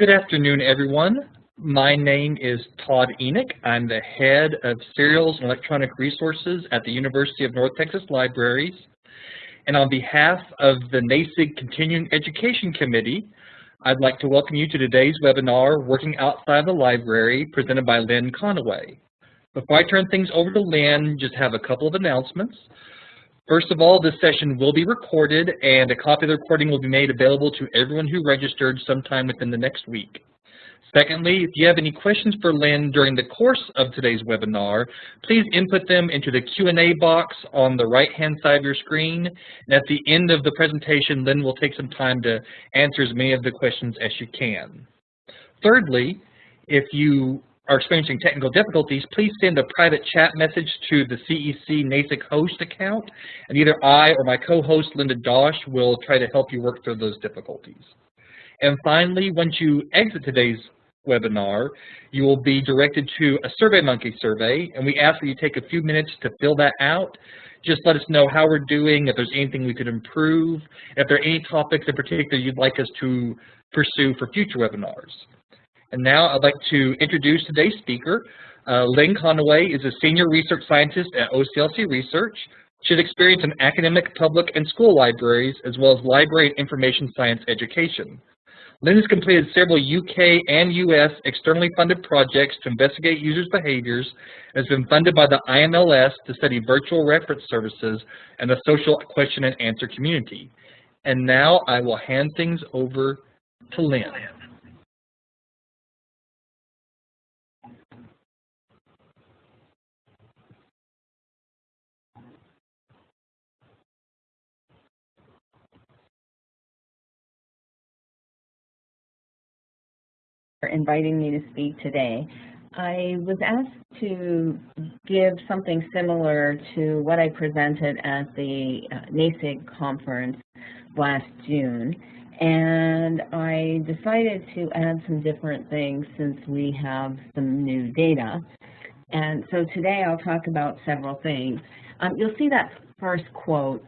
Good afternoon, everyone. My name is Todd Enoch. I'm the head of Serials and Electronic Resources at the University of North Texas Libraries. And on behalf of the NASIG Continuing Education Committee, I'd like to welcome you to today's webinar, Working Outside the Library, presented by Lynn Connaway. Before I turn things over to Lynn, just have a couple of announcements. First of all, this session will be recorded and a copy of the recording will be made available to everyone who registered sometime within the next week. Secondly, if you have any questions for Lynn during the course of today's webinar, please input them into the Q&A box on the right-hand side of your screen. And at the end of the presentation, Lynn will take some time to answer as many of the questions as she can. Thirdly, if you are experiencing technical difficulties, please send a private chat message to the CEC NASIG host account, and either I or my co-host Linda Dosh will try to help you work through those difficulties. And finally, once you exit today's webinar, you will be directed to a SurveyMonkey survey, and we ask that you take a few minutes to fill that out. Just let us know how we're doing, if there's anything we could improve, if there are any topics in particular you'd like us to pursue for future webinars. And now I'd like to introduce today's speaker. Uh, Lynn Connaway is a senior research scientist at OCLC Research. She has experience in academic, public, and school libraries, as well as library and information science education. Lynn has completed several UK and US externally funded projects to investigate users' behaviors and has been funded by the IMLS to study virtual reference services and the social question and answer community. And now I will hand things over to Lynn. For inviting me to speak today. I was asked to give something similar to what I presented at the uh, NASIG conference last June, and I decided to add some different things since we have some new data. And so today I'll talk about several things. Um, you'll see that first quote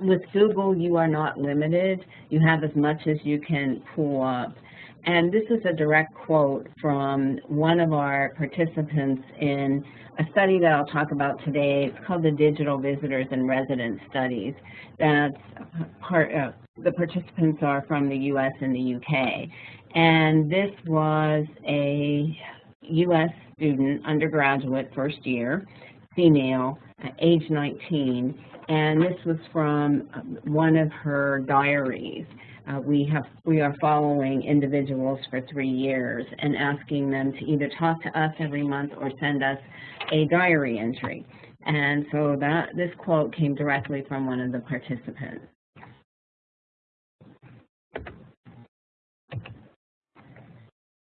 with Google, you are not limited. You have as much as you can pull up. And this is a direct quote from one of our participants in a study that I'll talk about today. It's called the Digital Visitors and Residents Studies. That's part, uh, the participants are from the US and the UK. And this was a US student, undergraduate, first year, female, age 19, and this was from one of her diaries. Uh, we have we are following individuals for three years and asking them to either talk to us every month or send us a diary entry. And so that this quote came directly from one of the participants.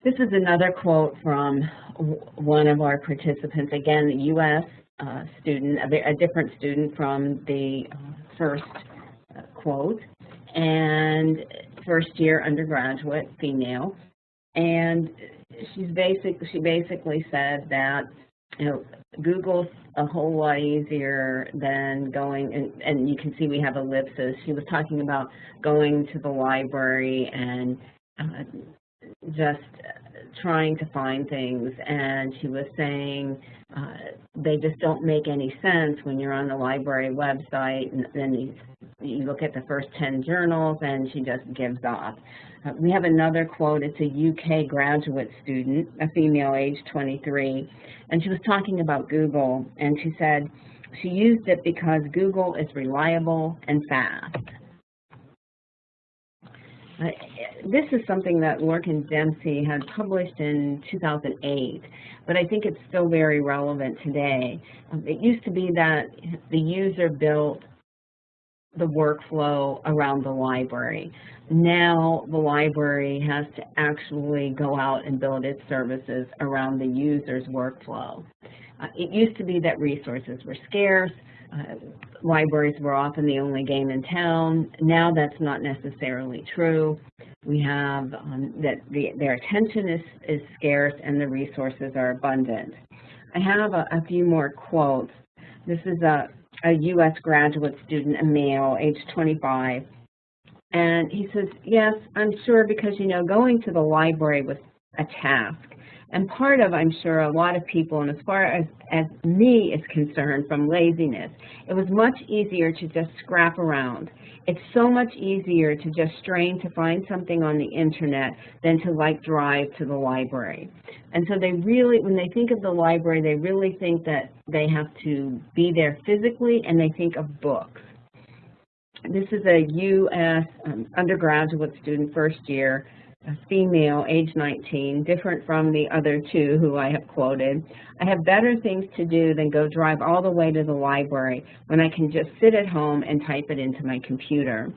This is another quote from one of our participants, again, a U.S. Uh, student, a, a, different student from the uh, first uh, quote and first year undergraduate, female. And she's basic, she basically said that you know, Google's a whole lot easier than going, and, and you can see we have ellipses. She was talking about going to the library and uh, just trying to find things, and she was saying uh, they just don't make any sense when you're on the library website, and then you, you look at the first 10 journals, and she just gives off. Uh, we have another quote. It's a UK graduate student, a female, age 23, and she was talking about Google, and she said she used it because Google is reliable and fast. Uh, this is something that Lorcan Dempsey had published in 2008, but I think it's still very relevant today. Um, it used to be that the user built the workflow around the library. Now the library has to actually go out and build its services around the user's workflow. Uh, it used to be that resources were scarce, uh, libraries were often the only game in town. Now that's not necessarily true. We have um, that the, their attention is, is scarce and the resources are abundant. I have a, a few more quotes. This is a, a U.S. graduate student, a male, age 25, And he says, yes, I'm sure because, you know, going to the library was a task. And part of, I'm sure, a lot of people, and as far as, as me is concerned from laziness, it was much easier to just scrap around. It's so much easier to just strain to find something on the internet than to like drive to the library. And so they really, when they think of the library, they really think that they have to be there physically and they think of books. This is a U.S. Um, undergraduate student, first year, female, age 19, different from the other two who I have quoted. I have better things to do than go drive all the way to the library when I can just sit at home and type it into my computer.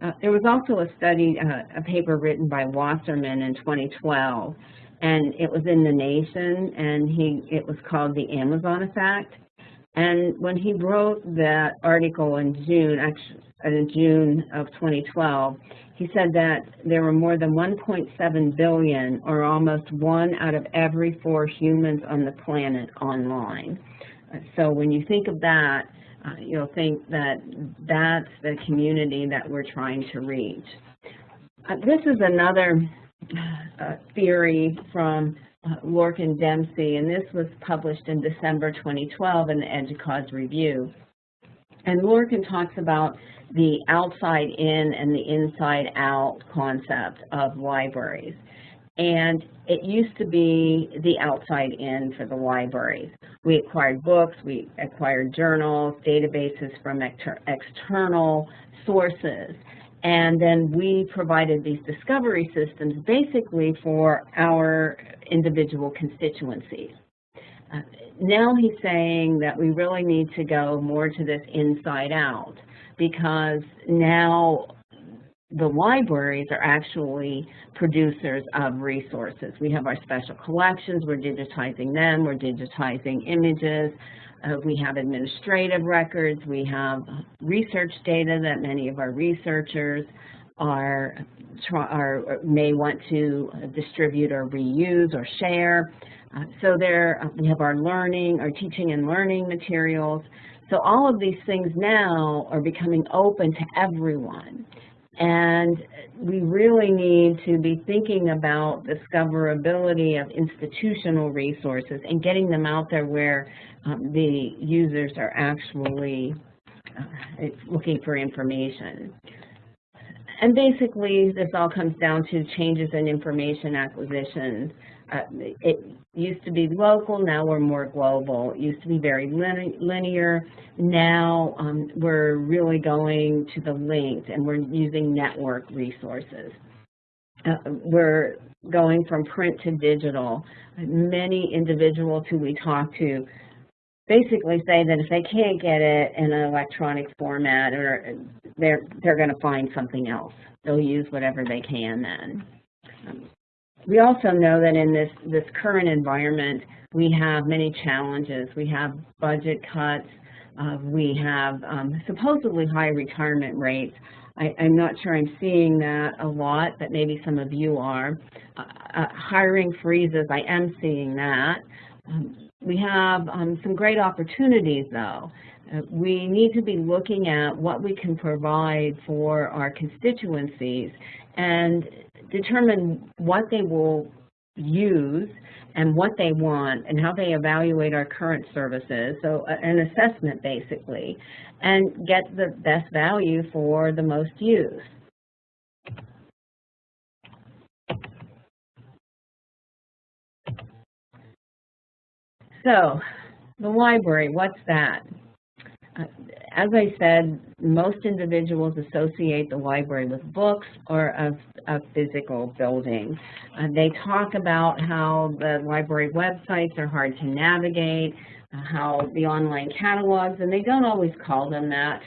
Uh, there was also a study, uh, a paper written by Wasserman in 2012, and it was in The Nation, and he it was called The Amazon Effect. And when he wrote that article in June, actually, in June of 2012, he said that there were more than 1.7 billion, or almost one out of every four humans on the planet online. So when you think of that, uh, you'll think that that's the community that we're trying to reach. Uh, this is another uh, theory from uh, Lorcan Dempsey, and this was published in December 2012 in the EDUCAUSE Review. And Lorcan talks about the outside in and the inside out concept of libraries. And it used to be the outside in for the libraries. We acquired books, we acquired journals, databases from external sources, and then we provided these discovery systems basically for our individual constituencies. Uh, now he's saying that we really need to go more to this inside out because now the libraries are actually producers of resources. We have our special collections, we're digitizing them, we're digitizing images, uh, we have administrative records, we have research data that many of our researchers are, are may want to distribute or reuse or share. Uh, so there, uh, we have our learning, our teaching and learning materials. So all of these things now are becoming open to everyone. And we really need to be thinking about discoverability of institutional resources and getting them out there where um, the users are actually uh, looking for information. And basically, this all comes down to changes in information acquisition uh, it used to be local, now we're more global. It used to be very linear. Now um, we're really going to the linked and we're using network resources. Uh, we're going from print to digital. Many individuals who we talk to basically say that if they can't get it in an electronic format or they're they're going to find something else. They'll use whatever they can then. Um, we also know that in this, this current environment, we have many challenges. We have budget cuts. Uh, we have um, supposedly high retirement rates. I, am not sure I'm seeing that a lot, but maybe some of you are. Uh, uh, hiring freezes, I am seeing that. Um, we have um, some great opportunities, though. Uh, we need to be looking at what we can provide for our constituencies and determine what they will use and what they want and how they evaluate our current services, so an assessment basically, and get the best value for the most use. So, the library, what's that? As I said, most individuals associate the library with books or a, a physical building. Uh, they talk about how the library websites are hard to navigate, uh, how the online catalogs, and they don't always call them that.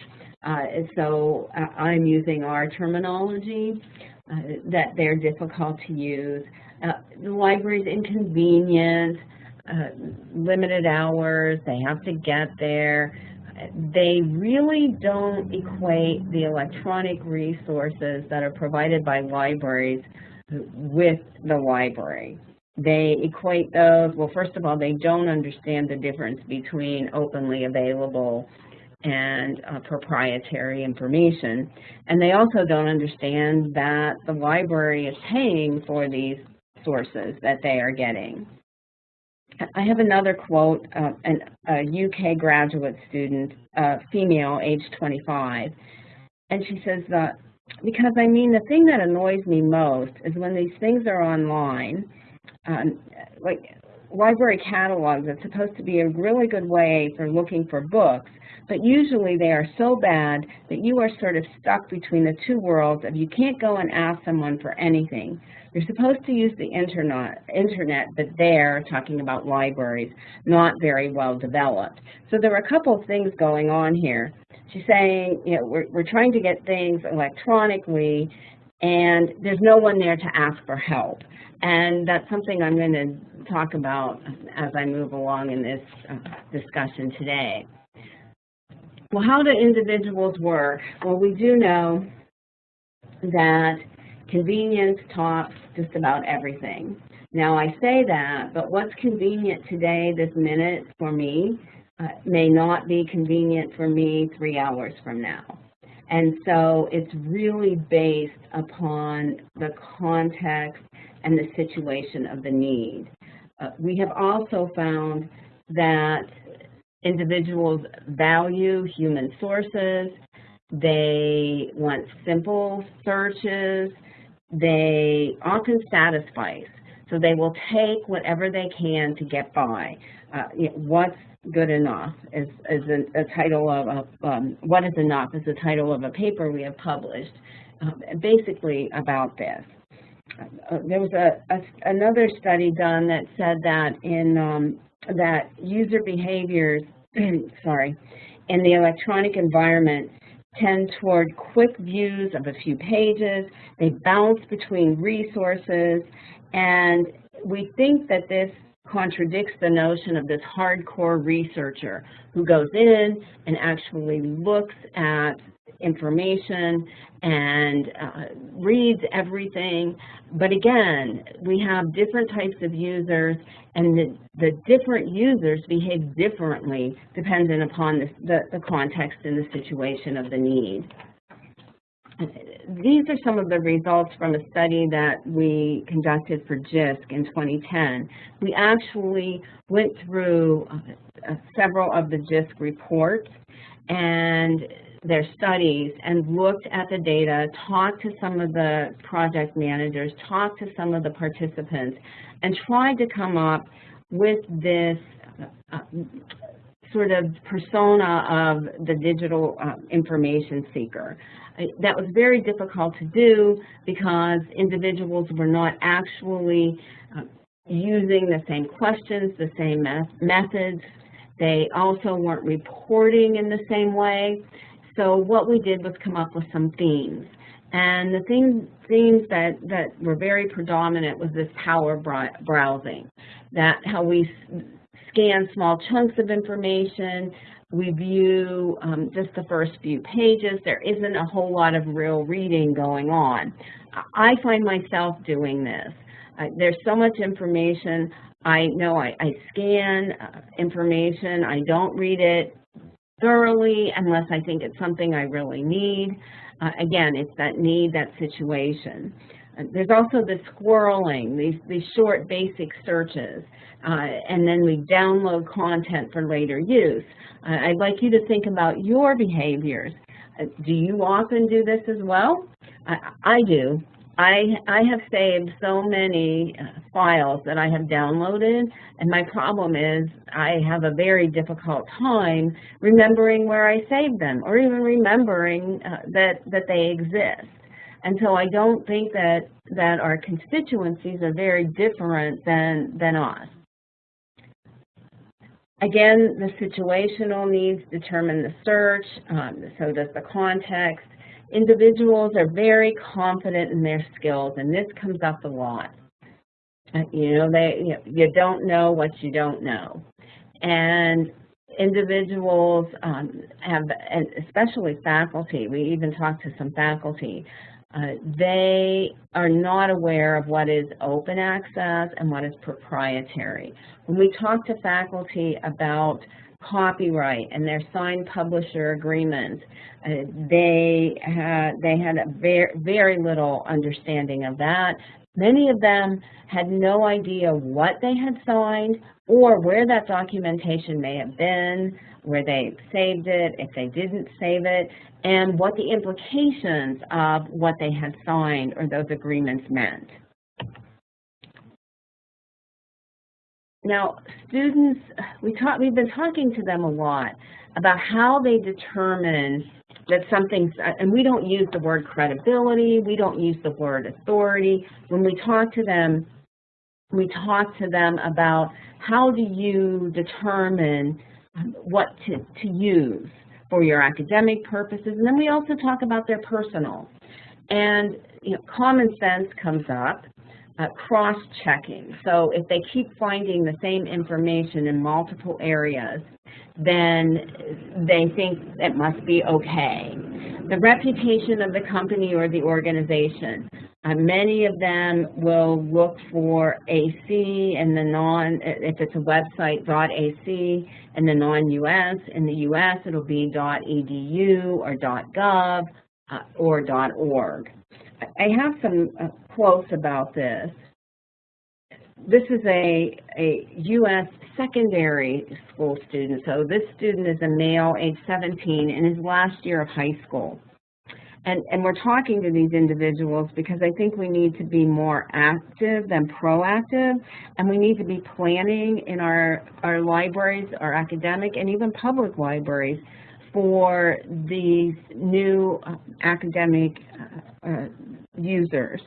Uh, so uh, I'm using our terminology, uh, that they're difficult to use. Uh, the library's inconvenient, limited hours, they have to get there they really don't equate the electronic resources that are provided by libraries with the library. They equate those, well, first of all, they don't understand the difference between openly available and uh, proprietary information. And they also don't understand that the library is paying for these sources that they are getting. I have another quote, uh, an, a UK graduate student, uh, female, age 25, and she says that, because I mean, the thing that annoys me most is when these things are online, um, like library catalogs, it's supposed to be a really good way for looking for books, but usually they are so bad that you are sort of stuck between the two worlds of you can't go and ask someone for anything. You're supposed to use the internet, internet but they're talking about libraries, not very well developed. So there are a couple of things going on here. She's saying, you know, we're, we're trying to get things electronically and there's no one there to ask for help. And that's something I'm going to talk about as I move along in this uh, discussion today. Well, how do individuals work? Well, we do know that convenience tops just about everything. Now, I say that, but what's convenient today, this minute, for me, uh, may not be convenient for me three hours from now. And so it's really based upon the context and the situation of the need. Uh, we have also found that individuals value human sources, they want simple searches, they often satisfice. So they will take whatever they can to get by. Uh, what's good enough is, is a, a title of, a, um, what is enough is the title of a paper we have published uh, basically about this. Uh, there was a, a, another study done that said that in um, that user behaviors, sorry, in the electronic environment tend toward quick views of a few pages. They bounce between resources, and we think that this contradicts the notion of this hardcore researcher who goes in and actually looks at information and uh, reads everything. But again, we have different types of users and the, the different users behave differently dependent upon the, the, the context and the situation of the need. These are some of the results from a study that we conducted for JISC in 2010. We actually went through uh, several of the JISC reports and their studies and looked at the data, talked to some of the project managers, talked to some of the participants, and tried to come up with this uh, sort of persona of the digital uh, information seeker. That was very difficult to do because individuals were not actually uh, using the same questions, the same methods. They also weren't reporting in the same way. So what we did was come up with some themes. And the theme, themes that, that were very predominant was this power browsing, that how we scan small chunks of information, we view um, just the first few pages. There isn't a whole lot of real reading going on. I find myself doing this. Uh, there's so much information. I know I, I scan uh, information. I don't read it thoroughly unless I think it's something I really need. Uh, again, it's that need, that situation. Uh, there's also the squirreling, these, these short basic searches, uh, and then we download content for later use. Uh, I'd like you to think about your behaviors. Uh, do you often do this as well? I, I do. I, I have saved so many uh, files that I have downloaded, and my problem is I have a very difficult time remembering where I saved them or even remembering uh, that, that they exist. And so I don't think that, that our constituencies are very different than, than us. Again, the situational needs determine the search, um, so does the context. Individuals are very confident in their skills, and this comes up a lot. You know, they you don't know what you don't know. And individuals um, have, and especially faculty, we even talked to some faculty, uh, they are not aware of what is open access and what is proprietary. When we talk to faculty about copyright and their signed publisher agreements. Uh, they had they had a very very little understanding of that. Many of them had no idea what they had signed or where that documentation may have been, where they saved it, if they didn't save it, and what the implications of what they had signed or those agreements meant. Now, students, we talk, we've been talking to them a lot about how they determine that something's, and we don't use the word credibility, we don't use the word authority. When we talk to them, we talk to them about how do you determine what to, to use for your academic purposes, and then we also talk about their personal. And you know, common sense comes up, uh, cross-checking. So if they keep finding the same information in multiple areas, then they think it must be okay. The reputation of the company or the organization. Uh, many of them will look for AC and the non, if it's a website, .ac, and the non-US. In the US, it'll be dot .edu or .gov uh, or .org. I have some uh, quotes about this. This is a, a U.S. secondary school student. So this student is a male, age 17, in his last year of high school. And, and we're talking to these individuals because I think we need to be more active than proactive, and we need to be planning in our, our libraries, our academic and even public libraries for these new uh, academic uh, uh, users.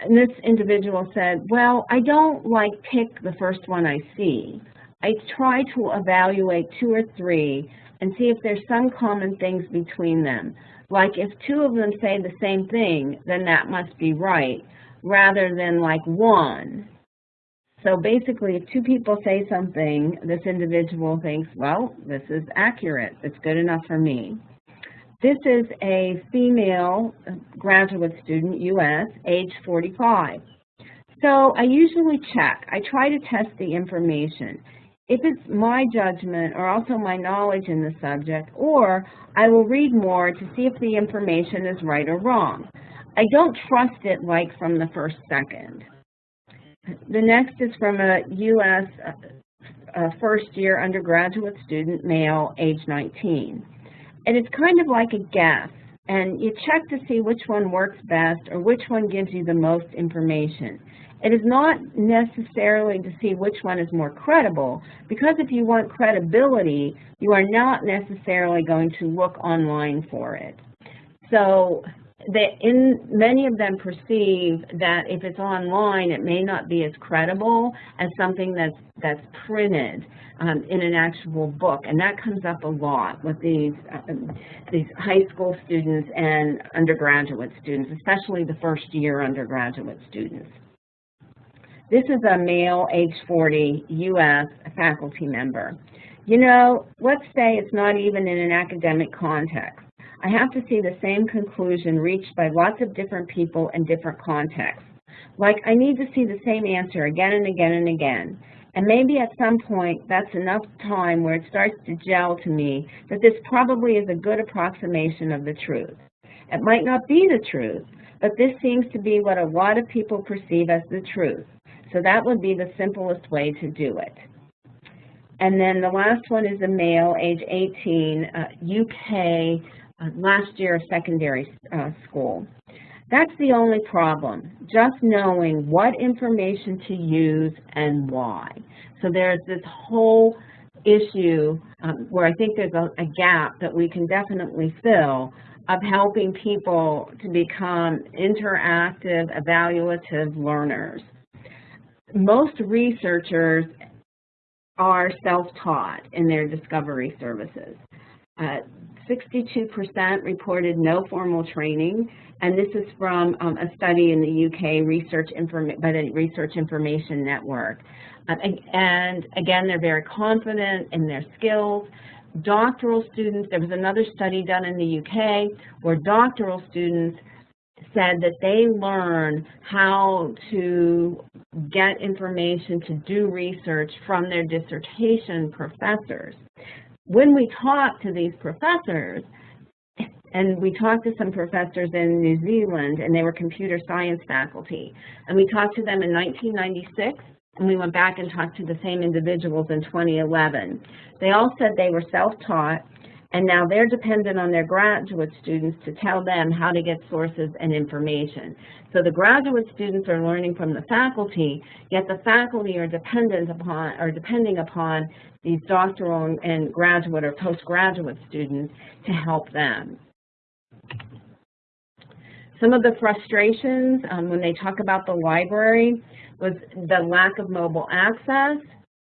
And this individual said, well, I don't like pick the first one I see. I try to evaluate two or three and see if there's some common things between them. Like if two of them say the same thing, then that must be right, rather than like one. So basically, if two people say something, this individual thinks, well, this is accurate. It's good enough for me. This is a female graduate student, U.S., age 45. So I usually check. I try to test the information if it's my judgment or also my knowledge in the subject, or I will read more to see if the information is right or wrong. I don't trust it like from the first second. The next is from a U.S. Uh, first year undergraduate student, male, age 19. And it's kind of like a guess, and you check to see which one works best or which one gives you the most information. It is not necessarily to see which one is more credible, because if you want credibility, you are not necessarily going to look online for it. So they, in, many of them perceive that if it's online, it may not be as credible as something that's, that's printed um, in an actual book. And that comes up a lot with these, uh, these high school students and undergraduate students, especially the first year undergraduate students. This is a male, age 40, U.S. faculty member. You know, let's say it's not even in an academic context. I have to see the same conclusion reached by lots of different people in different contexts. Like, I need to see the same answer again and again and again. And maybe at some point, that's enough time where it starts to gel to me that this probably is a good approximation of the truth. It might not be the truth, but this seems to be what a lot of people perceive as the truth. So that would be the simplest way to do it. And then the last one is a male, age 18, uh, UK, last year of secondary uh, school. That's the only problem, just knowing what information to use and why. So there's this whole issue um, where I think there's a, a gap that we can definitely fill of helping people to become interactive, evaluative learners most researchers are self-taught in their discovery services. 62% uh, reported no formal training, and this is from um, a study in the UK research by the Research Information Network. Uh, and again, they're very confident in their skills. Doctoral students, there was another study done in the UK where doctoral students said that they learn how to get information to do research from their dissertation professors. When we talk to these professors, and we talked to some professors in New Zealand, and they were computer science faculty, and we talked to them in 1996, and we went back and talked to the same individuals in 2011. They all said they were self-taught, and now they're dependent on their graduate students to tell them how to get sources and information. So the graduate students are learning from the faculty, yet the faculty are dependent upon or depending upon these doctoral and graduate or postgraduate students to help them. Some of the frustrations um, when they talk about the library was the lack of mobile access,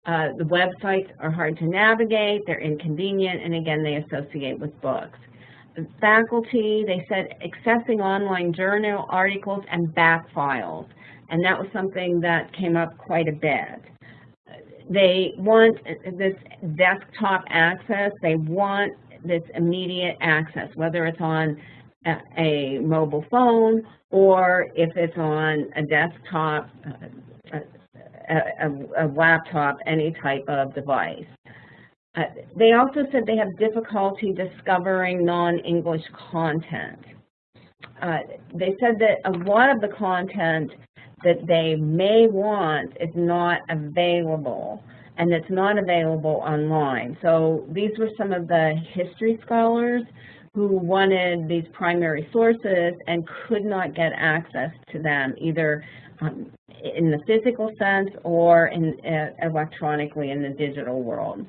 uh, the websites are hard to navigate, they're inconvenient, and again, they associate with books. Faculty, they said accessing online journal articles and back files, and that was something that came up quite a bit. They want this desktop access, they want this immediate access, whether it's on a, a mobile phone or if it's on a desktop, uh, a, a, laptop, any type of device. Uh, they also said they have difficulty discovering non-English content. Uh, they said that a lot of the content that they may want is not available and it's not available online. So these were some of the history scholars who wanted these primary sources and could not get access to them either um, in the physical sense or in, uh, electronically in the digital world.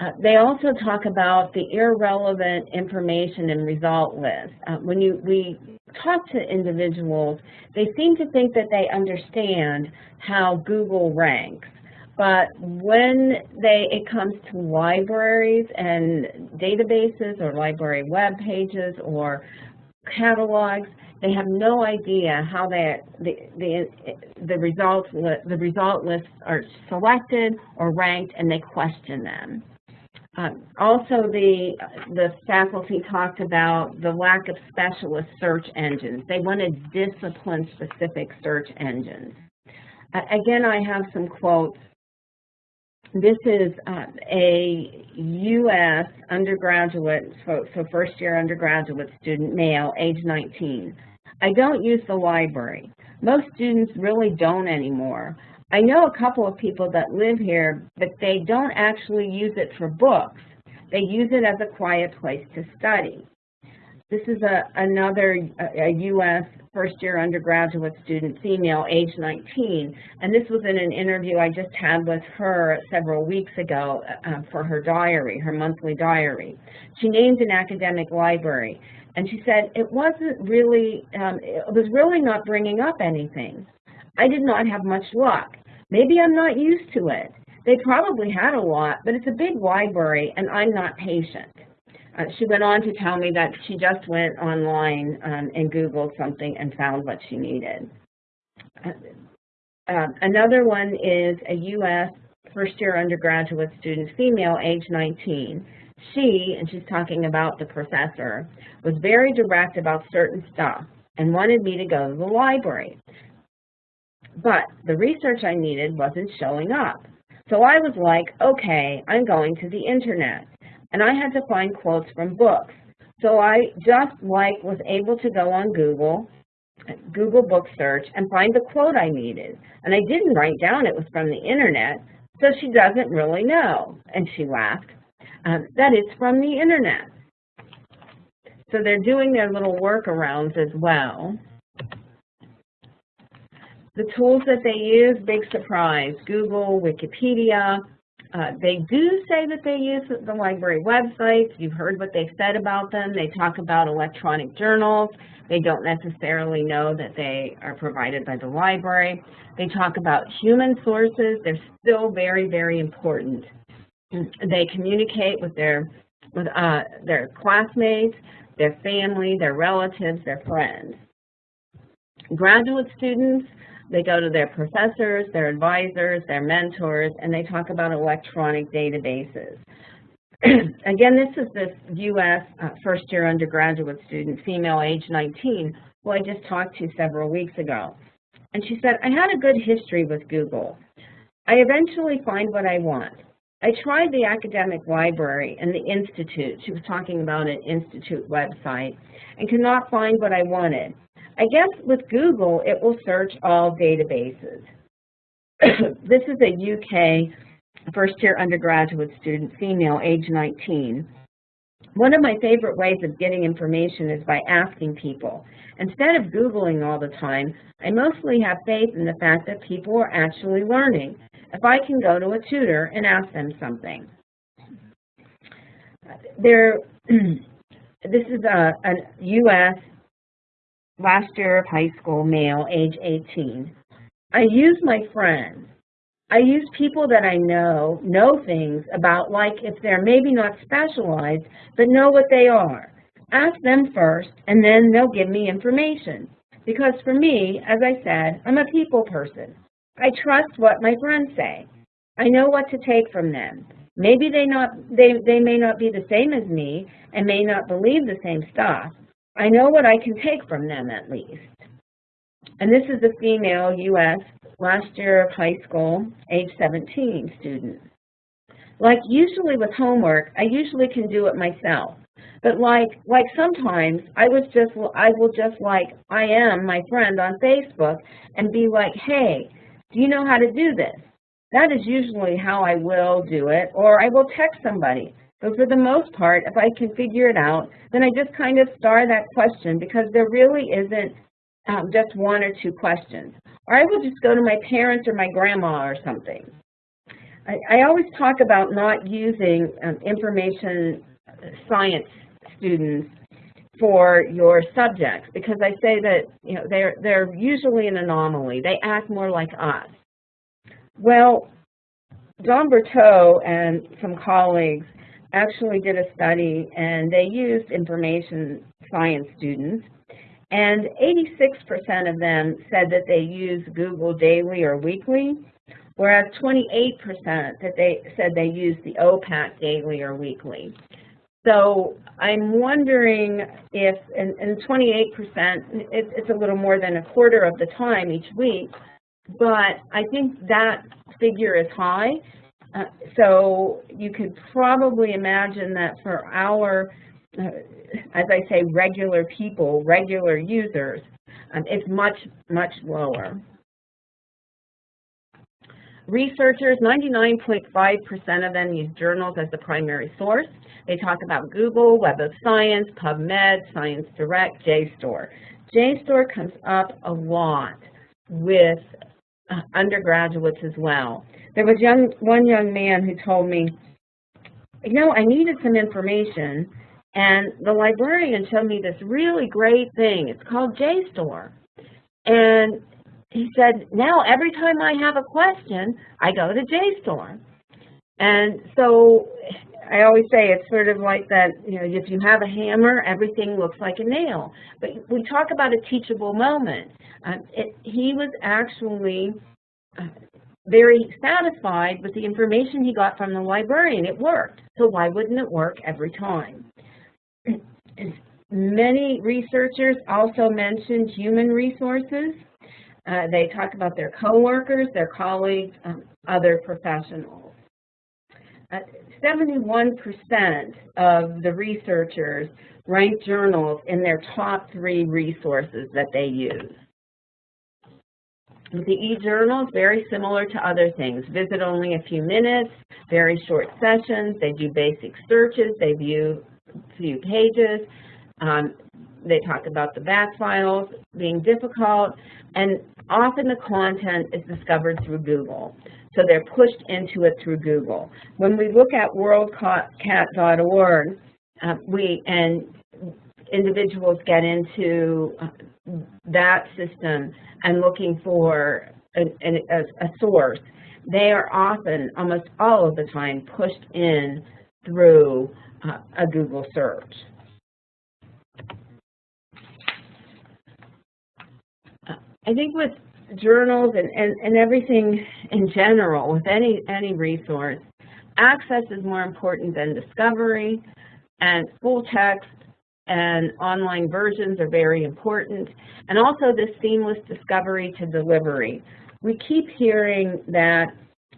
Uh, they also talk about the irrelevant information and result list. Uh, when you, we talk to individuals, they seem to think that they understand how Google ranks. But when they, it comes to libraries and databases or library web pages or catalogs, they have no idea how they, the, the, the, results, the result lists are selected or ranked and they question them. Um, also, the, the faculty talked about the lack of specialist search engines. They wanted discipline-specific search engines. Uh, again, I have some quotes. This is uh, a U.S. undergraduate, so, so first-year undergraduate student, male, age 19. I don't use the library. Most students really don't anymore. I know a couple of people that live here, but they don't actually use it for books. They use it as a quiet place to study. This is a, another a, U.S. first-year undergraduate student, female, age 19, and this was in an interview I just had with her several weeks ago uh, for her diary, her monthly diary. She named an academic library, and she said, it wasn't really, um, it was really not bringing up anything. I did not have much luck. Maybe I'm not used to it. They probably had a lot, but it's a big library and I'm not patient. Uh, she went on to tell me that she just went online um, and Googled something and found what she needed. Uh, uh, another one is a U.S. first-year undergraduate student, female, age 19. She, and she's talking about the professor, was very direct about certain stuff and wanted me to go to the library. But the research I needed wasn't showing up. So I was like, okay, I'm going to the internet. And I had to find quotes from books. So I just like was able to go on Google, Google book search, and find the quote I needed. And I didn't write down it was from the internet, so she doesn't really know. And she laughed um, that it's from the internet. So they're doing their little workarounds as well. The tools that they use, big surprise, Google, Wikipedia. Uh, they do say that they use the library websites. You've heard what they've said about them. They talk about electronic journals. They don't necessarily know that they are provided by the library. They talk about human sources. They're still very, very important. They communicate with their with uh, their classmates, their family, their relatives, their friends. Graduate students, they go to their professors, their advisors, their mentors, and they talk about electronic databases. Again, this is this U.S. Uh, first-year undergraduate student, female, age 19, who I just talked to several weeks ago. And she said, I had a good history with Google. I eventually find what I want. I tried the academic library and the institute. She was talking about an institute website and could not find what I wanted. I guess with Google, it will search all databases. this is a UK first-year undergraduate student, female, age 19. One of my favorite ways of getting information is by asking people. Instead of Googling all the time, I mostly have faith in the fact that people are actually learning. If I can go to a tutor and ask them something. There, this is a, a U.S. last year of high school male, age 18. I use my friends I use people that I know, know things about like if they're maybe not specialized, but know what they are. Ask them first, and then they'll give me information. Because for me, as I said, I'm a people person. I trust what my friends say. I know what to take from them. Maybe they, not, they, they may not be the same as me and may not believe the same stuff. I know what I can take from them at least. And this is a female U.S last year of high school, age 17 student. Like usually with homework, I usually can do it myself. But like like sometimes I was just I will just like I am my friend on Facebook and be like, hey, do you know how to do this? That is usually how I will do it, or I will text somebody. But for the most part, if I can figure it out, then I just kind of star that question because there really isn't um, just one or two questions. Or I will just go to my parents or my grandma or something. I, I always talk about not using um, information science students for your subjects because I say that you know they're they're usually an anomaly. They act more like us. Well, Don Berteau and some colleagues actually did a study and they used information science students and 86% of them said that they use Google daily or weekly, whereas 28% that they said they use the OPAC daily or weekly. So I'm wondering if, and, and 28%, it, it's a little more than a quarter of the time each week, but I think that figure is high. Uh, so you could probably imagine that for our uh, as I say, regular people, regular users, um, it's much, much lower. Researchers, 99.5% of them use journals as the primary source. They talk about Google, Web of Science, PubMed, Science Direct, JSTOR. JSTOR comes up a lot with uh, undergraduates as well. There was young, one young man who told me, you know, I needed some information and the librarian showed me this really great thing. It's called JSTOR. And he said, now every time I have a question, I go to JSTOR. And so I always say it's sort of like that, you know, if you have a hammer, everything looks like a nail. But we talk about a teachable moment. Um, it, he was actually uh, very satisfied with the information he got from the librarian. It worked. So why wouldn't it work every time? Many researchers also mentioned human resources. Uh, they talk about their coworkers, their colleagues, um, other professionals. 71% uh, of the researchers rank journals in their top three resources that they use. The e-journals, very similar to other things. Visit only a few minutes, very short sessions, they do basic searches, they view few pages. Um, they talk about the back files being difficult, and often the content is discovered through Google. So they're pushed into it through Google. When we look at worldcat.org, uh, we and individuals get into uh, that system and looking for a, a, a source, they are often, almost all of the time, pushed in through uh, a Google search. Uh, I think with journals and, and, and everything in general, with any, any resource, access is more important than discovery, and full text and online versions are very important, and also this seamless discovery to delivery. We keep hearing that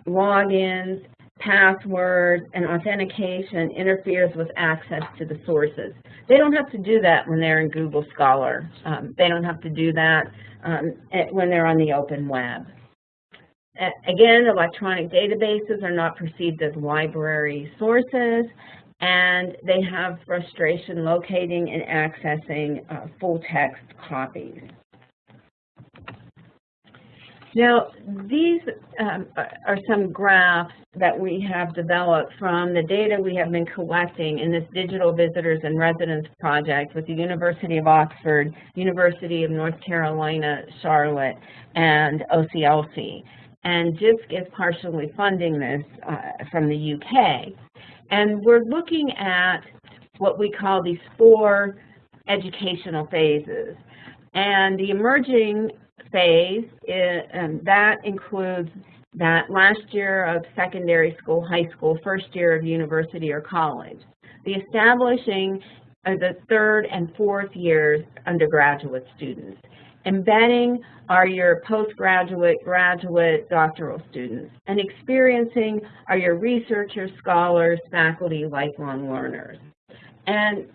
logins, passwords, and authentication interferes with access to the sources. They don't have to do that when they're in Google Scholar. Um, they don't have to do that um, when they're on the open web. Again, electronic databases are not perceived as library sources, and they have frustration locating and accessing uh, full text copies. Now, these um, are some graphs that we have developed from the data we have been collecting in this Digital Visitors and Residents project with the University of Oxford, University of North Carolina, Charlotte, and OCLC. And JISC is partially funding this uh, from the UK. And we're looking at what we call these four educational phases. And the emerging phase, is, and um, that includes that last year of secondary school, high school, first year of university or college. The establishing of the third and fourth years undergraduate students. Embedding are your postgraduate, graduate, doctoral students. And experiencing are your researchers, scholars, faculty, lifelong learners. And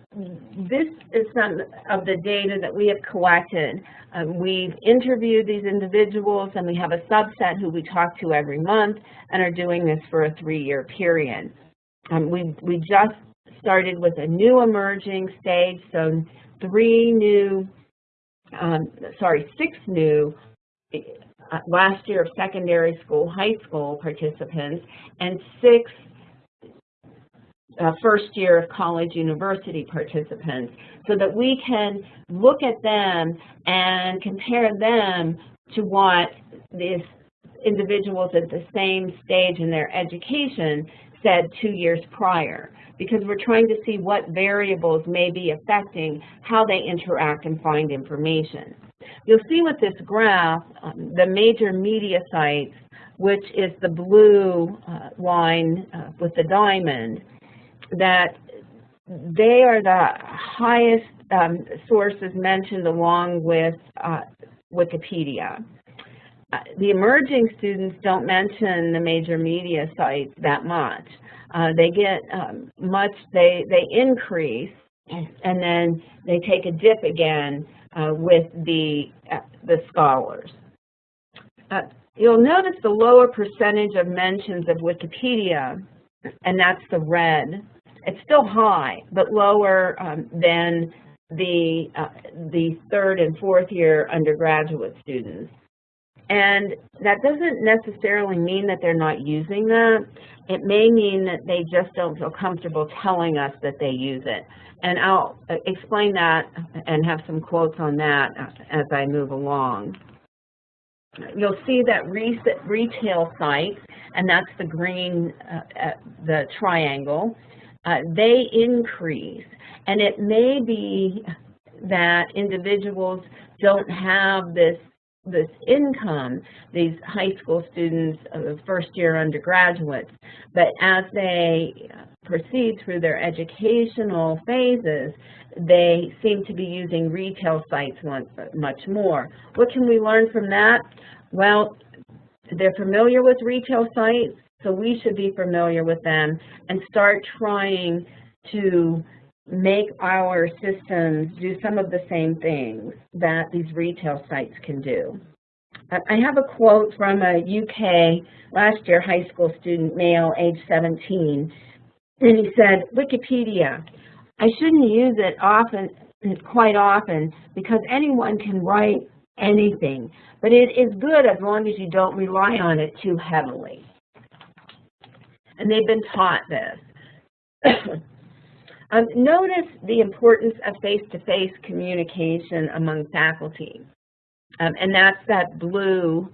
this is some of the data that we have collected. Um, we've interviewed these individuals and we have a subset who we talk to every month and are doing this for a three-year period. Um, we, we just started with a new emerging stage, so three new, um, sorry, six new uh, last year of secondary school, high school participants, and six uh, first year of college university participants so that we can look at them and compare them to what these individuals at the same stage in their education said two years prior because we're trying to see what variables may be affecting how they interact and find information. You'll see with this graph, um, the major media sites, which is the blue uh, line uh, with the diamond, that they are the highest um, sources mentioned along with uh, Wikipedia. Uh, the emerging students don't mention the major media sites that much. Uh, they get um, much, they, they increase, and then they take a dip again uh, with the, uh, the scholars. Uh, you'll notice the lower percentage of mentions of Wikipedia, and that's the red it's still high, but lower um, than the, uh, the third and fourth year undergraduate students. And that doesn't necessarily mean that they're not using that. It may mean that they just don't feel comfortable telling us that they use it. And I'll uh, explain that and have some quotes on that as I move along. You'll see that retail sites, and that's the green, uh, uh, the triangle, uh, they increase. And it may be that individuals don't have this this income, these high school students, uh, first year undergraduates, but as they proceed through their educational phases, they seem to be using retail sites much more. What can we learn from that? Well, they're familiar with retail sites, so we should be familiar with them and start trying to make our systems do some of the same things that these retail sites can do. I have a quote from a UK last year high school student, male, age 17, and he said, Wikipedia, I shouldn't use it often, quite often, because anyone can write anything, but it is good as long as you don't rely on it too heavily and they've been taught this. um, notice the importance of face-to-face -face communication among faculty. Um, and that's that blue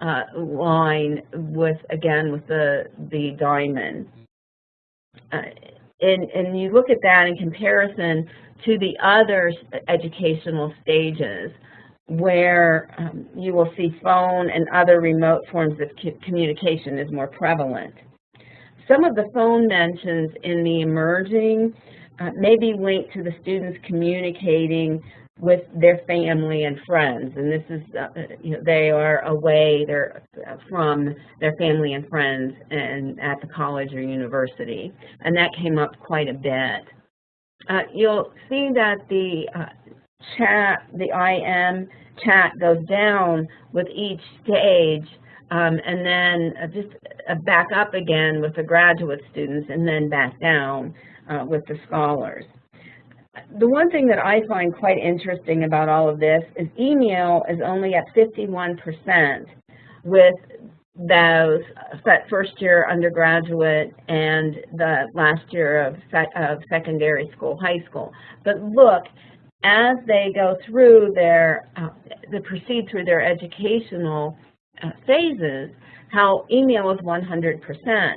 uh, line with, again, with the, the diamond. Uh, and, and you look at that in comparison to the other educational stages where um, you will see phone and other remote forms of communication is more prevalent. Some of the phone mentions in the emerging uh, may be linked to the students communicating with their family and friends. And this is, uh, you know, they are away they're from their family and friends and at the college or university. And that came up quite a bit. Uh, you'll see that the uh, chat, the IM chat goes down with each stage um, and then uh, just uh, back up again with the graduate students and then back down uh, with the scholars. The one thing that I find quite interesting about all of this is email is only at 51% with those that first year undergraduate and the last year of, of secondary school, high school. But look, as they go through their, uh, they proceed through their educational uh, phases, how email is 100%.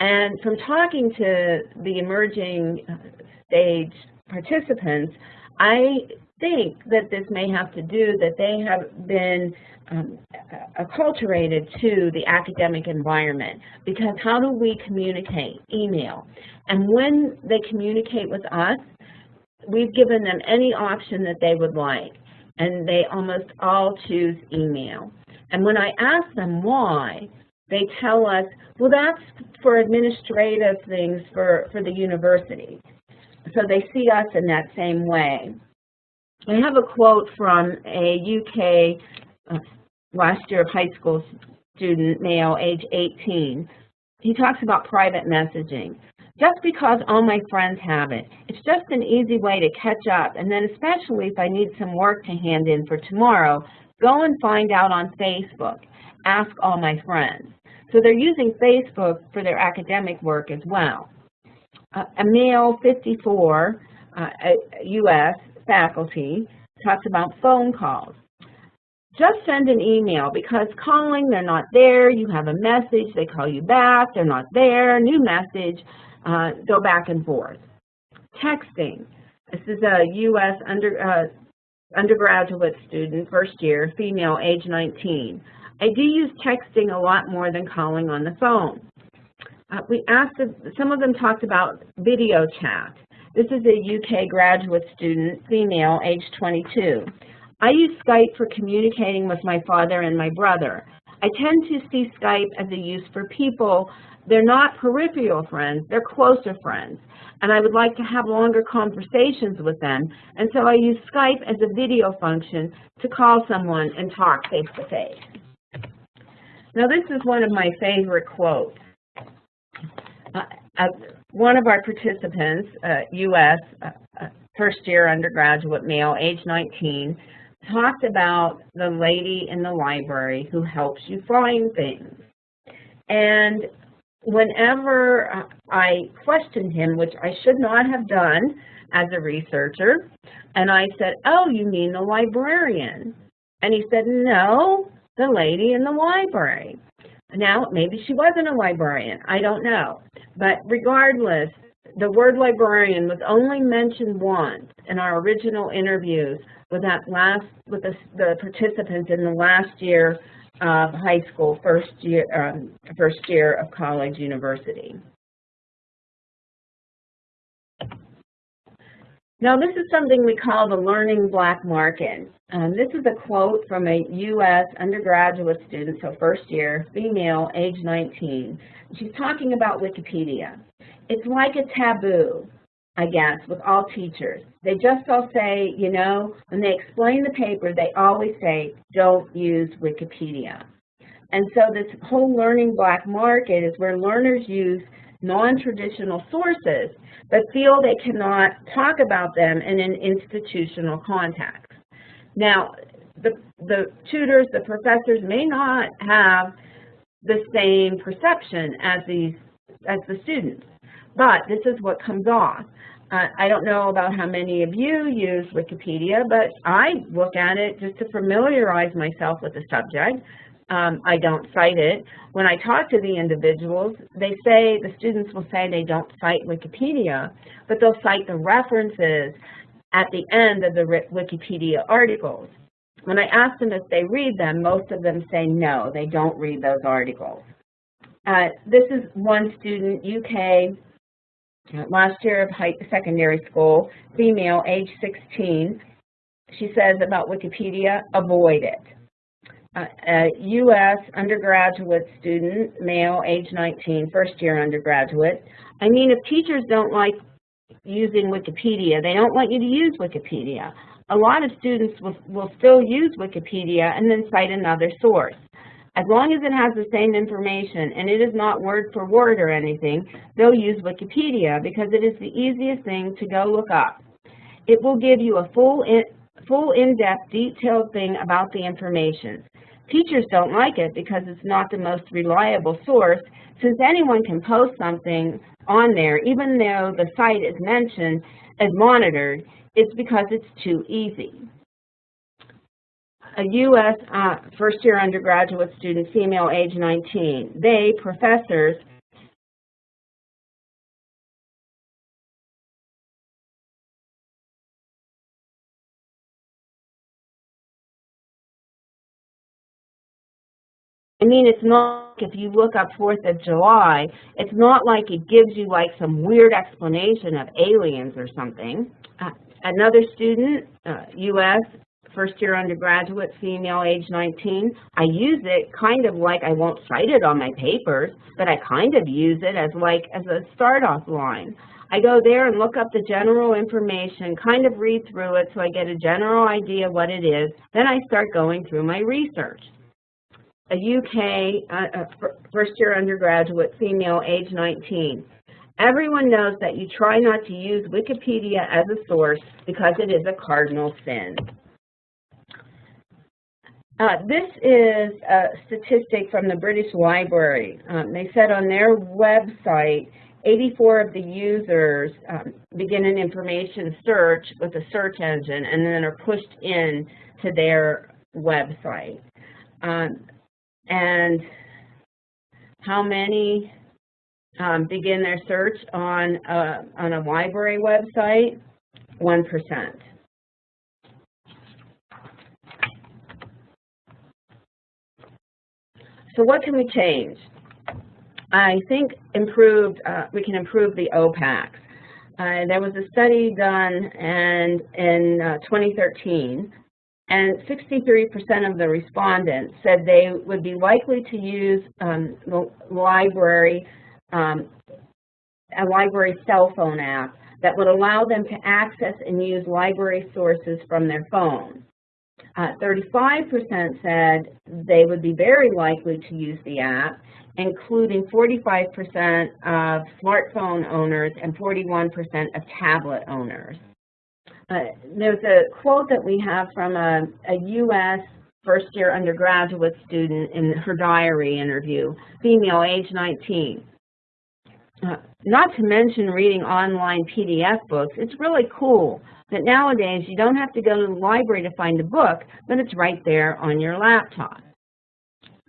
And from talking to the emerging uh, stage participants, I think that this may have to do that they have been um, acculturated to the academic environment because how do we communicate? Email. And when they communicate with us, we've given them any option that they would like, and they almost all choose email. And when I ask them why, they tell us, well, that's for administrative things for, for the university. So they see us in that same way. I have a quote from a UK uh, last year of high school student, male, age 18. He talks about private messaging. Just because all my friends have it, it's just an easy way to catch up, and then especially if I need some work to hand in for tomorrow, go and find out on Facebook. Ask all my friends. So they're using Facebook for their academic work as well. Uh, a male 54 uh, U.S. faculty talks about phone calls. Just send an email because calling, they're not there, you have a message, they call you back, they're not there, new message, uh, go back and forth. Texting. This is a U.S. Under, uh, undergraduate student, first year, female, age 19. I do use texting a lot more than calling on the phone. Uh, we asked, if, some of them talked about video chat. This is a UK graduate student, female, age 22. I use Skype for communicating with my father and my brother. I tend to see Skype as a use for people, they're not peripheral friends, they're closer friends. And I would like to have longer conversations with them. And so I use Skype as a video function to call someone and talk face to face. Now this is one of my favorite quotes. Uh, uh, one of our participants, uh, U.S., uh, uh, first year undergraduate male, age 19, talked about the lady in the library who helps you find things. And whenever I questioned him, which I should not have done as a researcher, and I said, oh, you mean the librarian? And he said, no, the lady in the library. Now, maybe she wasn't a librarian, I don't know. But regardless, the word librarian was only mentioned once in our original interviews with that last with the, the participants in the last year of high school, first year um, first year of college, university. Now this is something we call the learning black market. Um, this is a quote from a U.S. undergraduate student, so first year, female, age 19. She's talking about Wikipedia. It's like a taboo, I guess, with all teachers. They just all say, you know, when they explain the paper, they always say, don't use Wikipedia. And so this whole learning black market is where learners use non-traditional sources, but feel they cannot talk about them in an institutional context. Now, the, the tutors, the professors may not have the same perception as these as the students, but this is what comes off. Uh, I don't know about how many of you use Wikipedia, but I look at it just to familiarize myself with the subject um, I don't cite it. When I talk to the individuals, they say, the students will say they don't cite Wikipedia, but they'll cite the references at the end of the Wikipedia articles. When I ask them if they read them, most of them say no, they don't read those articles. Uh, this is one student, UK, last year of high, secondary school, female, age 16. She says about Wikipedia, avoid it. Uh, a U.S. undergraduate student, male, age 19, first year undergraduate. I mean, if teachers don't like using Wikipedia, they don't want you to use Wikipedia. A lot of students will, will still use Wikipedia and then cite another source. As long as it has the same information and it is not word for word or anything, they'll use Wikipedia because it is the easiest thing to go look up. It will give you a full in, full in-depth, detailed thing about the information. Teachers don't like it because it's not the most reliable source, since anyone can post something on there, even though the site is mentioned as monitored, it's because it's too easy. A U.S. Uh, first-year undergraduate student, female, age 19. They, professors, I mean, it's not, if you look up 4th of July, it's not like it gives you like some weird explanation of aliens or something. Uh, another student, uh, U.S., first year undergraduate, female, age 19, I use it kind of like I won't cite it on my papers, but I kind of use it as like as a start-off line. I go there and look up the general information, kind of read through it so I get a general idea what it is. Then I start going through my research a UK uh, first year undergraduate, female, age 19. Everyone knows that you try not to use Wikipedia as a source because it is a cardinal sin. Uh, this is a statistic from the British Library. Um, they said on their website, 84 of the users um, begin an information search with a search engine and then are pushed in to their website. Um, and how many um, begin their search on a, on a library website? 1%. So what can we change? I think improved, uh, we can improve the OPACs. Uh, there was a study done and in uh, 2013 and 63% of the respondents said they would be likely to use um, the library, um, a library cell phone app that would allow them to access and use library sources from their phone. 35% uh, said they would be very likely to use the app, including 45% of smartphone owners and 41% of tablet owners. Uh, there's a quote that we have from a, a U.S. first-year undergraduate student in her diary interview, female, age 19. Uh, not to mention reading online PDF books, it's really cool that nowadays you don't have to go to the library to find a book, but it's right there on your laptop.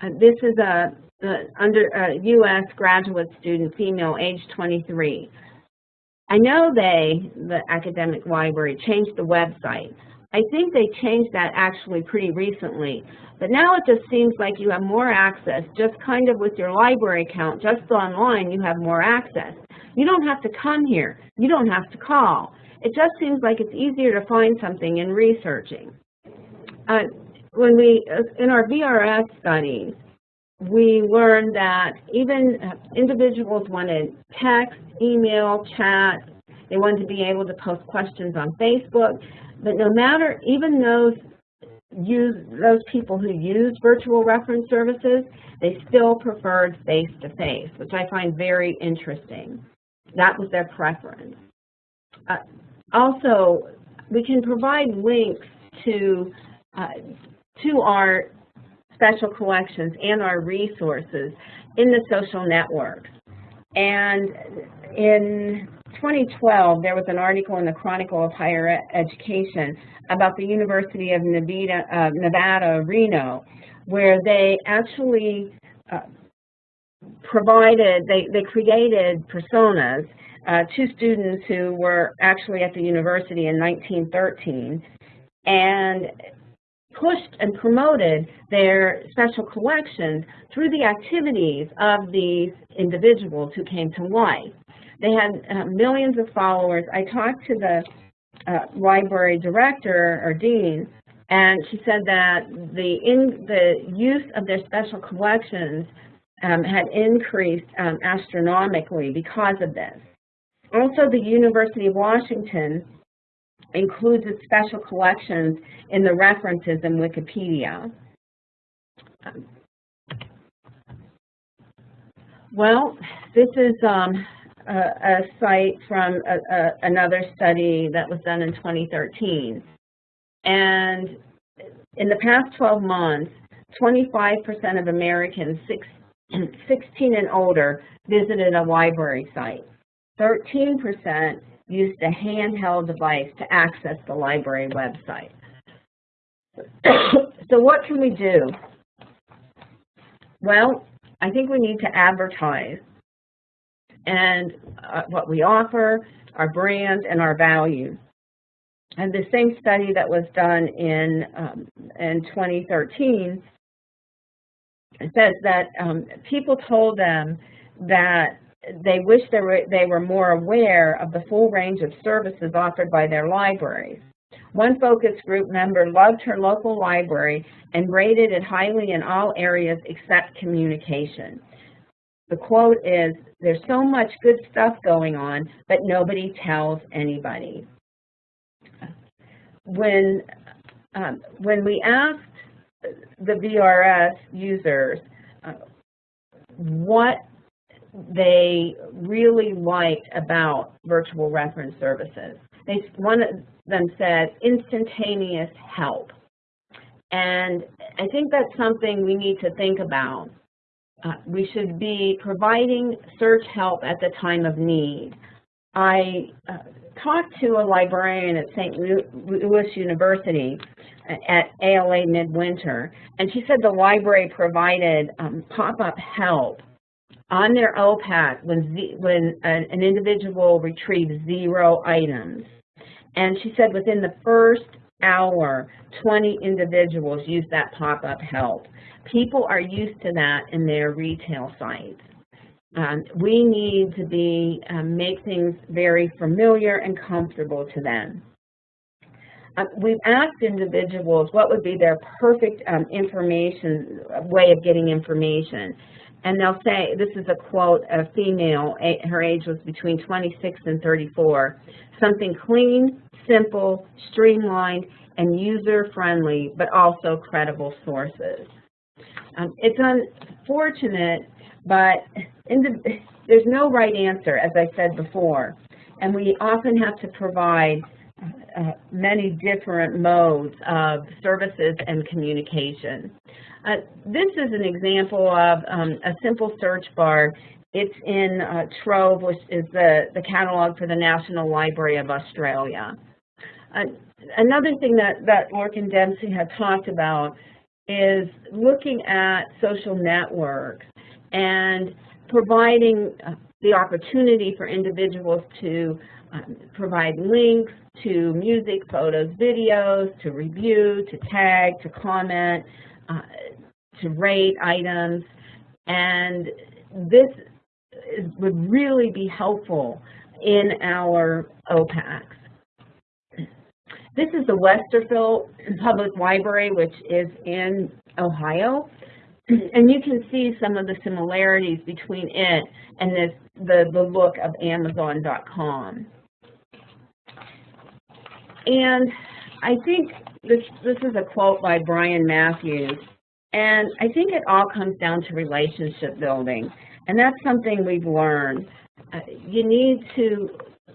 Uh, this is a, a under a U.S. graduate student, female, age 23. I know they, the academic library, changed the website. I think they changed that actually pretty recently. But now it just seems like you have more access, just kind of with your library account, just online you have more access. You don't have to come here. You don't have to call. It just seems like it's easier to find something in researching. Uh, when we, uh, in our VRS studies, we learned that even uh, individuals wanted text, email, chat, they wanted to be able to post questions on Facebook, but no matter, even those use those people who use virtual reference services, they still preferred face-to-face, -face, which I find very interesting. That was their preference. Uh, also, we can provide links to uh, to our special collections and our resources in the social networks. And in 2012, there was an article in the Chronicle of Higher Education about the University of Nevada, uh, Nevada Reno, where they actually uh, provided, they, they created personas, uh, two students who were actually at the university in 1913, and pushed and promoted their special collections through the activities of these individuals who came to life. They had uh, millions of followers. I talked to the uh, library director or dean, and she said that the, in, the use of their special collections um, had increased um, astronomically because of this. Also, the University of Washington includes its special collections in the references in Wikipedia. Well, this is um, a, a, site from a, a, another study that was done in 2013. And in the past 12 months, 25% of Americans 16 and older visited a library site. 13% used a handheld device to access the library website. so what can we do? Well, I think we need to advertise and uh, what we offer, our brand, and our value. And the same study that was done in, um, in 2013 says that um, people told them that they wish they were, they were more aware of the full range of services offered by their libraries. One focus group member loved her local library and rated it highly in all areas except communication. The quote is, there's so much good stuff going on, but nobody tells anybody. When, um, when we asked the VRS users uh, what they really liked about virtual reference services. They, one of them said instantaneous help. And I think that's something we need to think about. Uh, we should be providing search help at the time of need. I uh, talked to a librarian at St. Louis University at ALA Midwinter, and she said the library provided um, pop-up help on their OPAC when, Z, when an, an individual retrieves zero items. And she said within the first hour, 20 individuals used that pop-up help. People are used to that in their retail sites. Um, we need to be um, make things very familiar and comfortable to them. Um, we've asked individuals what would be their perfect um, information way of getting information. And they'll say, this is a quote, a female, her age was between 26 and 34, something clean, simple, streamlined, and user-friendly, but also credible sources. Um, it's unfortunate, but the, there's no right answer, as I said before, and we often have to provide uh, many different modes of services and communication. Uh, this is an example of um, a simple search bar. It's in uh, Trove, which is the, the catalog for the National Library of Australia. Uh, another thing that, that Lorcan Dempsey had talked about is looking at social networks and providing uh, the opportunity for individuals to um, provide links to music, photos, videos, to review, to tag, to comment, uh, to rate items. And this is, would really be helpful in our OPACs. This is the Westerville Public Library, which is in Ohio. And you can see some of the similarities between it and this, the, the look of Amazon.com. And I think this, this is a quote by Brian Mathews, and I think it all comes down to relationship building, and that's something we've learned. Uh, you need to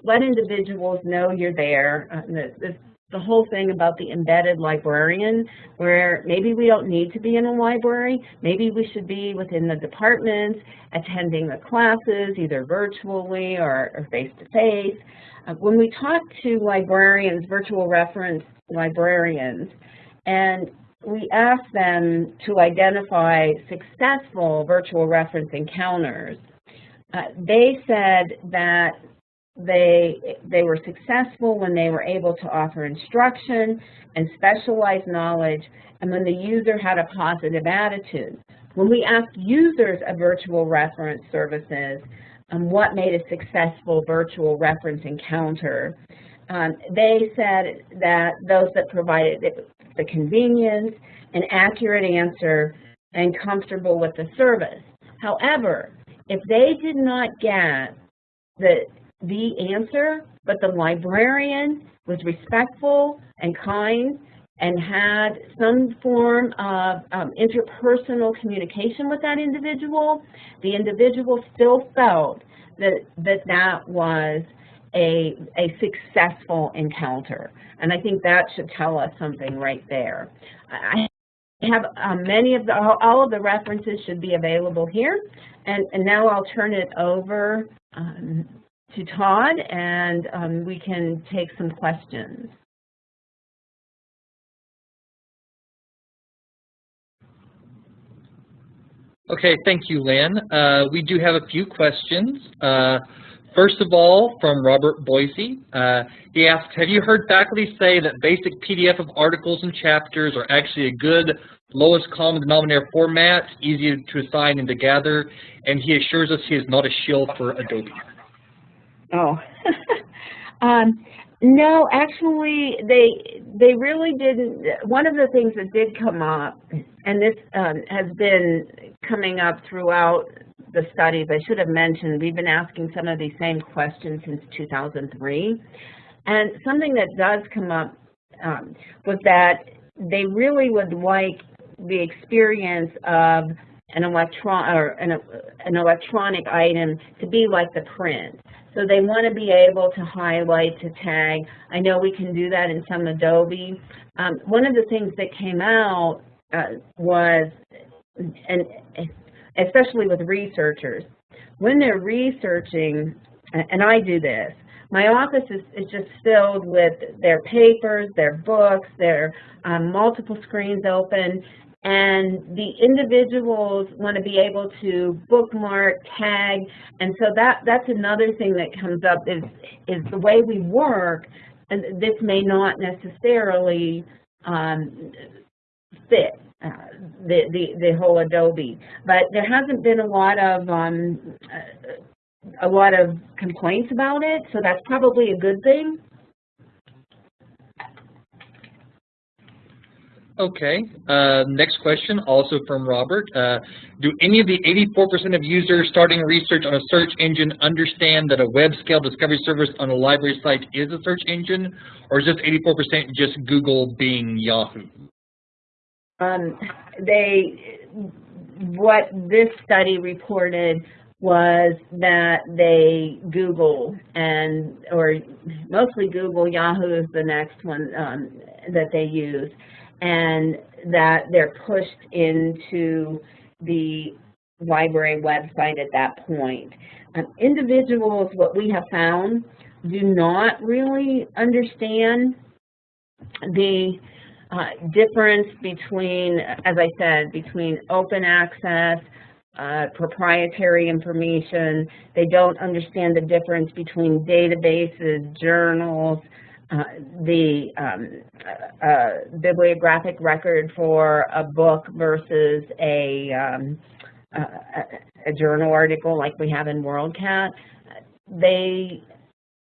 let individuals know you're there. Uh, the, the, the whole thing about the embedded librarian, where maybe we don't need to be in a library, maybe we should be within the departments, attending the classes, either virtually or face-to-face. -face. Uh, when we talk to librarians, virtual reference librarians, and we asked them to identify successful virtual reference encounters, uh, they said that they, they were successful when they were able to offer instruction and specialized knowledge and when the user had a positive attitude. When we asked users of virtual reference services um, what made a successful virtual reference encounter, um, they said that those that provided the convenience, an accurate answer, and comfortable with the service. However, if they did not get the, the answer, but the librarian was respectful and kind and had some form of um, interpersonal communication with that individual, the individual still felt that that, that was a, a successful encounter. And I think that should tell us something right there. I have um, many of the, all of the references should be available here. And, and now I'll turn it over um, to Todd and um, we can take some questions. Okay, thank you, Lynn. Uh, we do have a few questions. Uh, first of all, from Robert Boissy, uh, he asked, have you heard faculty say that basic PDF of articles and chapters are actually a good lowest common denominator format, easy to assign and to gather, and he assures us he is not a shill for Adobe. Oh, um, no, actually, they they really didn't. One of the things that did come up, and this um, has been coming up throughout the studies, I should have mentioned, we've been asking some of these same questions since 2003. And something that does come up um, was that they really would like the experience of an electron or an, an electronic item to be like the print. So they want to be able to highlight, to tag. I know we can do that in some Adobe. Um, one of the things that came out uh, was, and especially with researchers, when they're researching, and I do this, my office is, is just filled with their papers, their books, their um, multiple screens open, and the individuals want to be able to bookmark, tag, and so that that's another thing that comes up is is the way we work. And this may not necessarily um, fit uh, the, the the whole Adobe, but there hasn't been a lot of um, a lot of complaints about it, so that's probably a good thing. Okay, uh, next question, also from Robert. Uh, do any of the 84% of users starting research on a search engine understand that a web-scale discovery service on a library site is a search engine, or is this 84% just Google, Bing, Yahoo? Um, they, what this study reported was that they Google and, or mostly Google, Yahoo is the next one um, that they use and that they're pushed into the library website at that point. Um, individuals, what we have found, do not really understand the uh, difference between, as I said, between open access, uh, proprietary information. They don't understand the difference between databases, journals, uh, the um, uh, uh, bibliographic record for a book versus a, um, a, a, journal article like we have in WorldCat, they,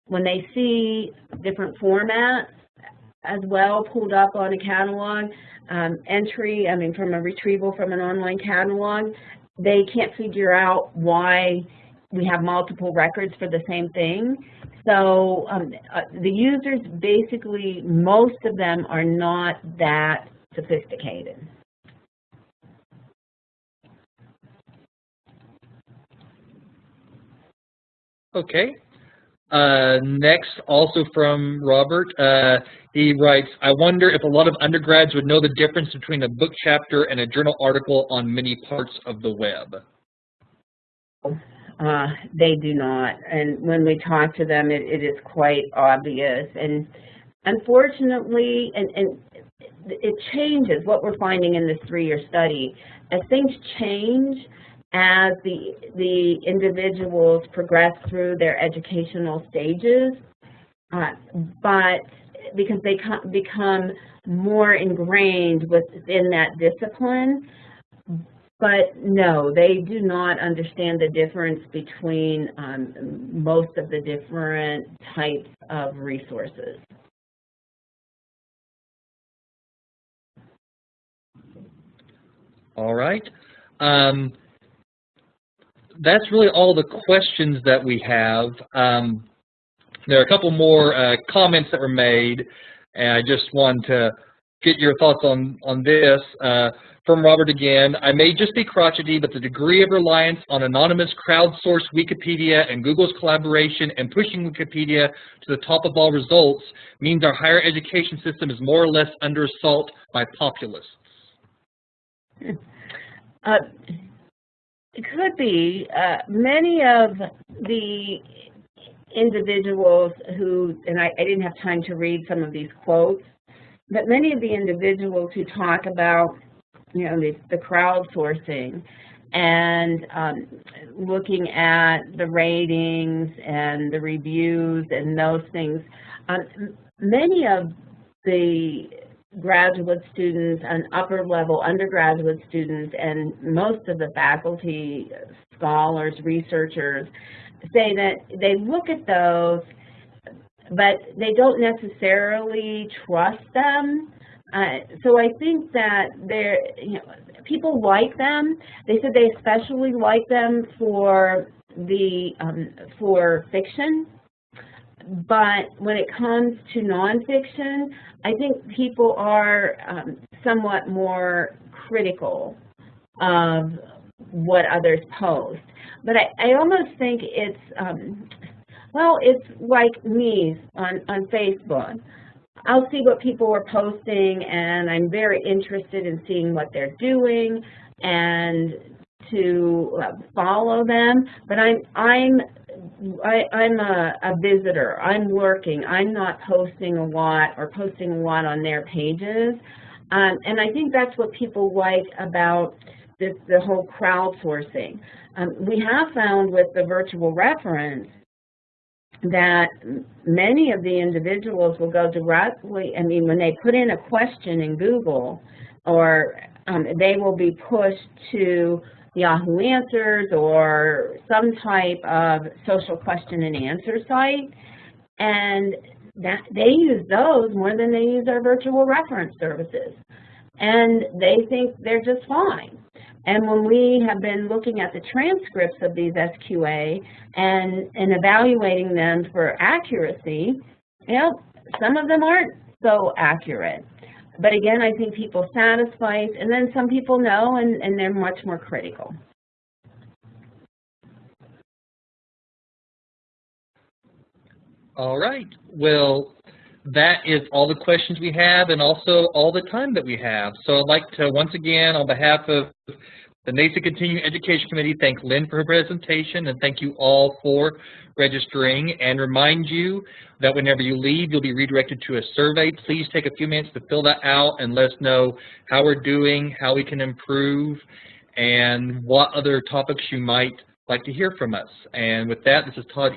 when they see different formats as well pulled up on a catalog, um, entry, I mean from a retrieval from an online catalog, they can't figure out why we have multiple records for the same thing. So um, uh, the users basically, most of them are not that sophisticated. Okay. Uh, next, also from Robert, uh, he writes, I wonder if a lot of undergrads would know the difference between a book chapter and a journal article on many parts of the web. Uh, they do not. And when we talk to them, it, it is quite obvious. And unfortunately, and, and it changes what we're finding in this three-year study. As things change, as the, the individuals progress through their educational stages, uh, but because they become more ingrained within that discipline, but no, they do not understand the difference between um, most of the different types of resources. All right. Um, that's really all the questions that we have. Um, there are a couple more uh, comments that were made, and I just want to get your thoughts on, on this. Uh, from Robert again, I may just be crotchety, but the degree of reliance on anonymous crowdsourced Wikipedia and Google's collaboration and pushing Wikipedia to the top of all results means our higher education system is more or less under assault by populists. Uh, could be. Uh, many of the individuals who, and I, I didn't have time to read some of these quotes, but many of the individuals who talk about you know, the, the crowdsourcing and um, looking at the ratings and the reviews and those things. Um, many of the graduate students and upper level undergraduate students and most of the faculty, scholars, researchers say that they look at those but they don't necessarily trust them uh, so I think that they're, you know, people like them. They said they especially like them for the um, for fiction, but when it comes to nonfiction, I think people are um, somewhat more critical of what others post. But I, I almost think it's, um, well, it's like me on, on Facebook. I'll see what people are posting and I'm very interested in seeing what they're doing and to uh, follow them, but I'm I'm I, I'm a, a visitor. I'm working. I'm not posting a lot or posting a lot on their pages, um, and I think that's what people like about this the whole crowdsourcing. Um, we have found with the virtual reference that many of the individuals will go directly, I mean, when they put in a question in Google, or um, they will be pushed to Yahoo Answers or some type of social question and answer site, and that they use those more than they use our virtual reference services. And they think they're just fine. And when we have been looking at the transcripts of these SQA and, and evaluating them for accuracy, you know, some of them aren't so accurate. But again, I think people satisfy, and then some people know, and, and they're much more critical. All right. Well, that is all the questions we have and also all the time that we have. So I'd like to once again, on behalf of the NASIG Continuing Education Committee, thank Lynn for her presentation and thank you all for registering and remind you that whenever you leave, you'll be redirected to a survey. Please take a few minutes to fill that out and let us know how we're doing, how we can improve, and what other topics you might like to hear from us. And with that, this is Todd